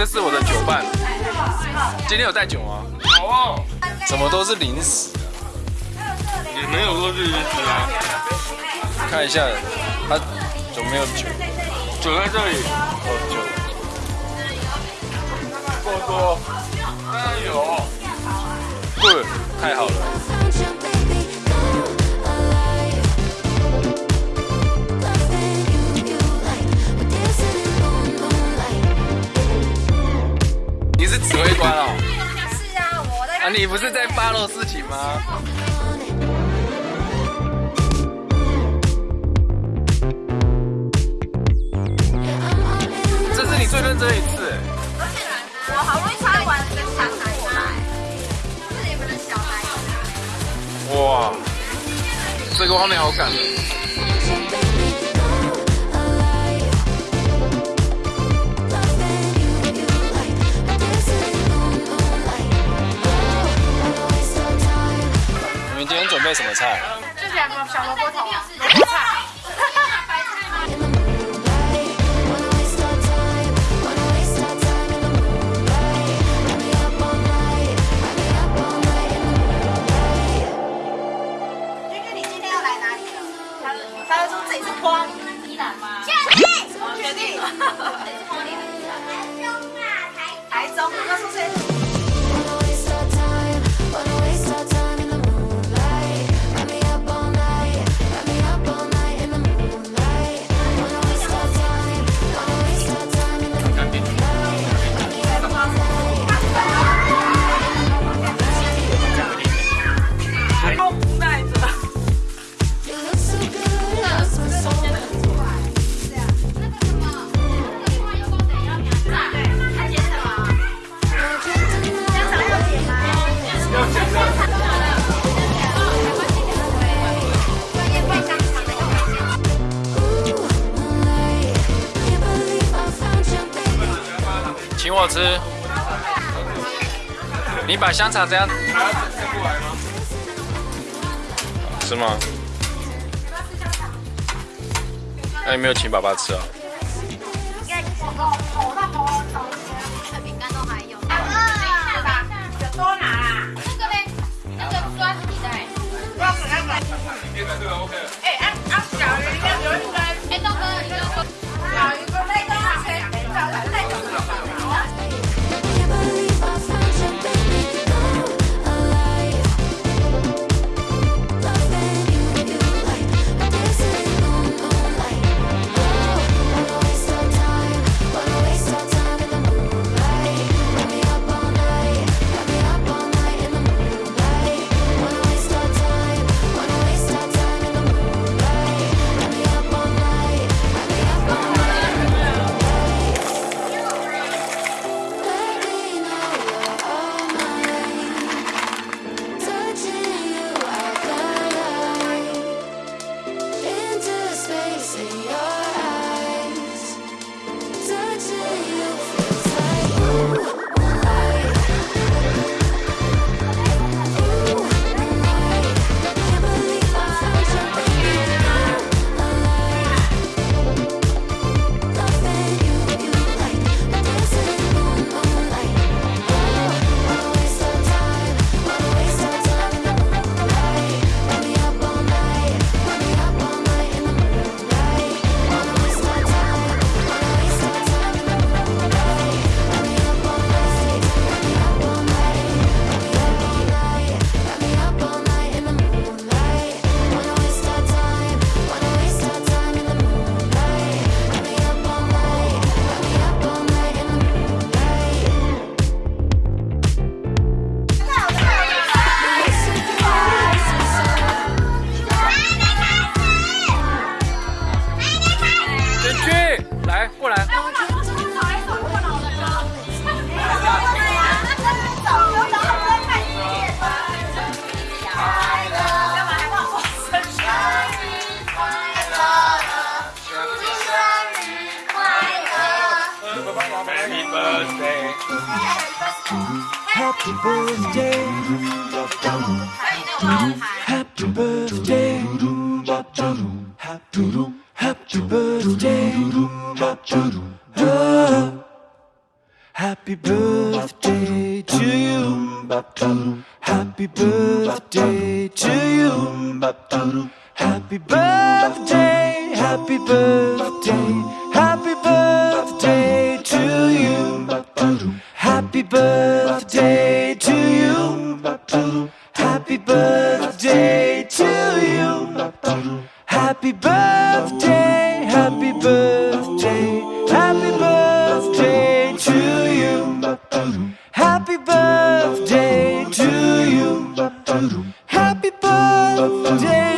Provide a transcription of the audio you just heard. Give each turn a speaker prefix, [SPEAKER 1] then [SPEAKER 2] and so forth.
[SPEAKER 1] 这是我的酒伴。今天有带酒吗？
[SPEAKER 2] 有哦，
[SPEAKER 1] 怎么都是零食？
[SPEAKER 2] 也没有说是零食啊，
[SPEAKER 1] 看一下，他有没有酒？
[SPEAKER 2] 酒在这里。
[SPEAKER 1] 哦，酒。
[SPEAKER 2] 够多，当然有。
[SPEAKER 1] 对，太好了。指挥官哦？
[SPEAKER 3] 是啊，我在。
[SPEAKER 1] 啊，你不是在发漏事情吗？这是你最认真的一次。
[SPEAKER 3] 我好不容易穿完这个长台过来，是你们的小孩。
[SPEAKER 1] 哇，这个画面好感人。备什么菜？
[SPEAKER 3] 就是两个小萝卜头，萝卜菜。君君，你今天要我
[SPEAKER 1] 吃。你把香肠这样吃吗？那你没有请爸爸吃啊？
[SPEAKER 3] 饼干都还有。啊，多拿啦。那个嘞，那个抓皮的。抓皮那个。哎，birthday. Happy birthday.
[SPEAKER 4] Happy birthday. Happy birthday. Happy birthday to you. Happy birthday to you. Happy birthday. Happy birthday. Happy birthday to you. Happy birthday, happy birthday, happy birthday to you. Happy birthday to you. Happy birthday.